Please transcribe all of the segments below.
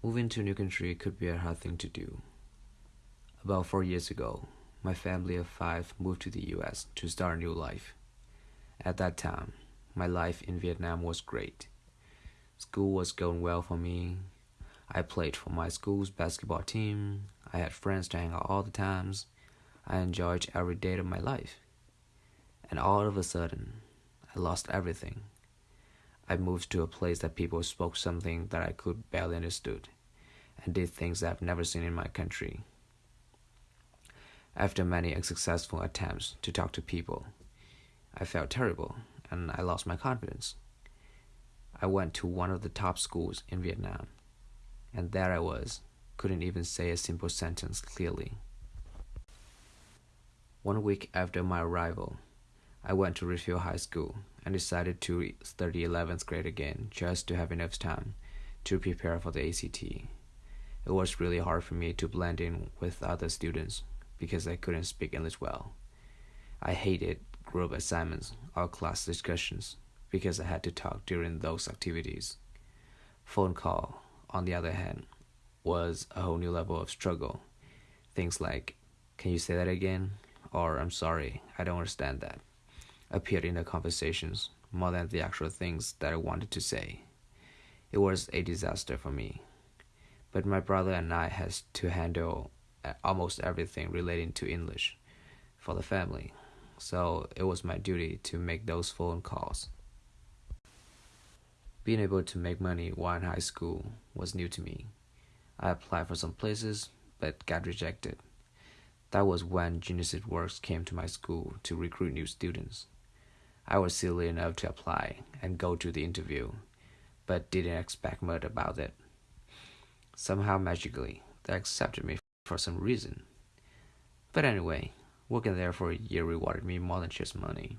Moving to a new country could be a hard thing to do. About four years ago, my family of five moved to the US to start a new life. At that time, my life in Vietnam was great. School was going well for me. I played for my school's basketball team. I had friends to hang out all the times. I enjoyed every day of my life. And all of a sudden, I lost everything. I moved to a place that people spoke something that I could barely understood and did things I've never seen in my country. After many unsuccessful attempts to talk to people, I felt terrible and I lost my confidence. I went to one of the top schools in Vietnam, and there I was, couldn't even say a simple sentence clearly. One week after my arrival, I went to Redfield High School and decided to study 11th grade again just to have enough time to prepare for the ACT. It was really hard for me to blend in with other students because I couldn't speak English well. I hated group assignments or class discussions because I had to talk during those activities. Phone call, on the other hand, was a whole new level of struggle. Things like, can you say that again? Or I'm sorry, I don't understand that appeared in the conversations more than the actual things that I wanted to say. It was a disaster for me. But my brother and I had to handle uh, almost everything relating to English for the family, so it was my duty to make those phone calls. Being able to make money while in high school was new to me. I applied for some places but got rejected. That was when Genesis Works came to my school to recruit new students. I was silly enough to apply and go to the interview, but didn't expect much about it. Somehow magically, they accepted me for some reason. But anyway, working there for a year rewarded me more than just money.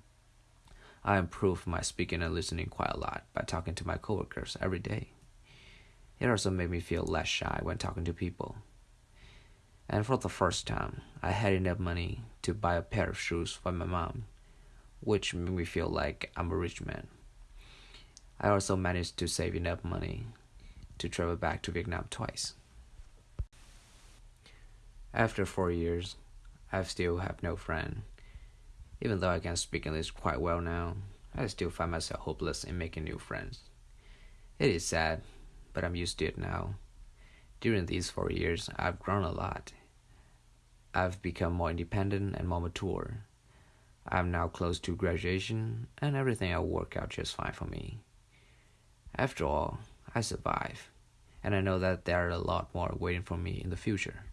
I improved my speaking and listening quite a lot by talking to my coworkers every day. It also made me feel less shy when talking to people. And for the first time, I had enough money to buy a pair of shoes for my mom which made me feel like I'm a rich man. I also managed to save enough money to travel back to Vietnam twice. After four years, I still have no friend. Even though I can speak English quite well now, I still find myself hopeless in making new friends. It is sad, but I'm used to it now. During these four years, I've grown a lot. I've become more independent and more mature. I'm now close to graduation and everything will work out just fine for me. After all, I survive, and I know that there are a lot more waiting for me in the future.